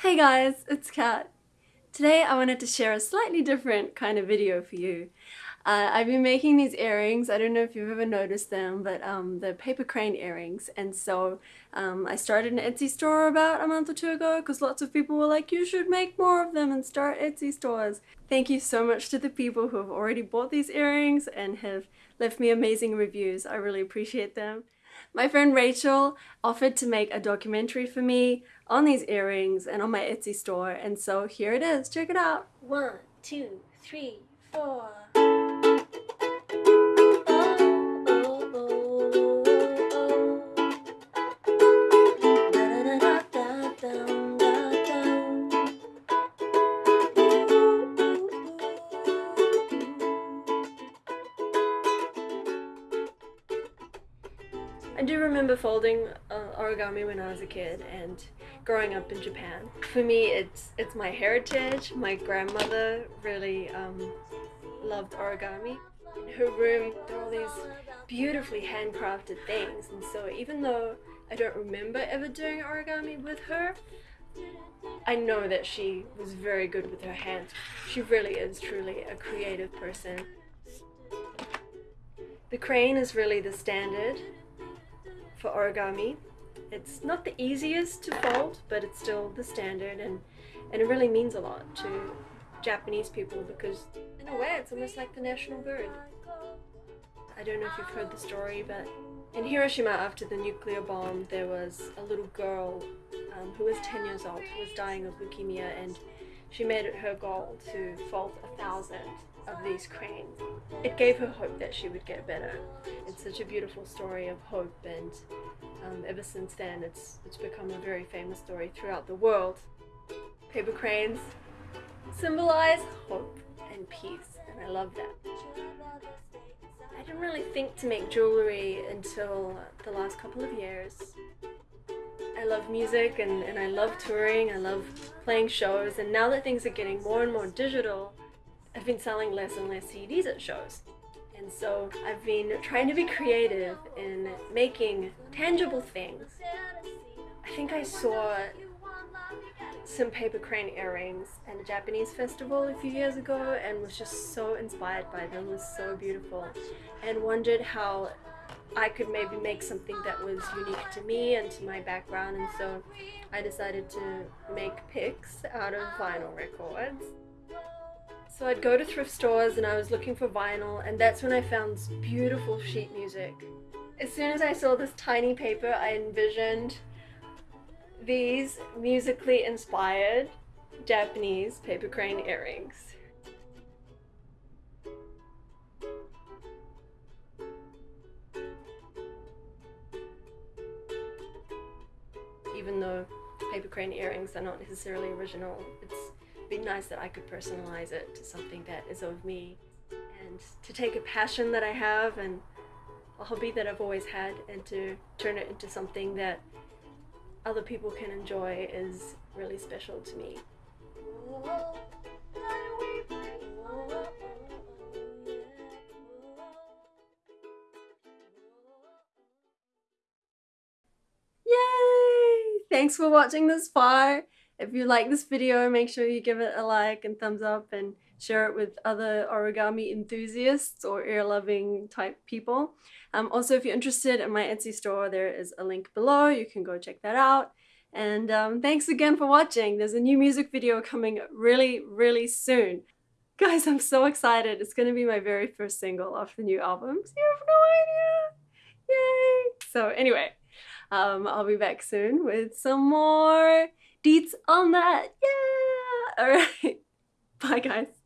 Hey guys, it's Kat. Today I wanted to share a slightly different kind of video for you. Uh, I've been making these earrings, I don't know if you've ever noticed them, but um, the paper crane earrings and so um, I started an Etsy store about a month or two ago because lots of people were like you should make more of them and start Etsy stores. Thank you so much to the people who have already bought these earrings and have left me amazing reviews. I really appreciate them. My friend Rachel offered to make a documentary for me on these earrings and on my Etsy store and so here it is. Check it out. One, two, three, four. I do remember folding uh, origami when I was a kid and growing up in Japan. For me, it's it's my heritage. My grandmother really um, loved origami. In her room, there are all these beautifully handcrafted things, and so even though I don't remember ever doing origami with her, I know that she was very good with her hands. She really is truly a creative person. The crane is really the standard for origami. It's not the easiest to fold, but it's still the standard and, and it really means a lot to Japanese people because in a way it's almost like the national bird. I don't know if you've heard the story, but in Hiroshima after the nuclear bomb there was a little girl um, who was 10 years old who was dying of leukemia and she made it her goal to fold a thousand of these cranes. It gave her hope that she would get better. It's such a beautiful story of hope and um, ever since then it's, it's become a very famous story throughout the world. Paper cranes symbolize hope and peace and I love that. I didn't really think to make jewelry until the last couple of years. I love music and, and I love touring, I love playing shows and now that things are getting more and more digital, I've been selling less and less CDs at shows. And so I've been trying to be creative in making tangible things. I think I saw some paper crane earrings at a Japanese festival a few years ago and was just so inspired by them, it was so beautiful and wondered how I could maybe make something that was unique to me and to my background and so I decided to make picks out of vinyl records. So I'd go to thrift stores and I was looking for vinyl and that's when I found beautiful sheet music. As soon as I saw this tiny paper I envisioned these musically inspired Japanese paper crane earrings. Even though paper crane earrings are not necessarily original, it's be nice that I could personalize it to something that is of me and to take a passion that I have and a hobby that I've always had and to turn it into something that other people can enjoy is really special to me. Yay! Thanks for watching this far. If you like this video, make sure you give it a like and thumbs up and share it with other origami enthusiasts or ear-loving type people. Um, also, if you're interested in my Etsy store, there is a link below. You can go check that out. And um, thanks again for watching. There's a new music video coming really, really soon. Guys, I'm so excited. It's going to be my very first single off the new album. So you have no idea. Yay! So anyway, um, I'll be back soon with some more deets on that. Yeah! Alright. Bye guys.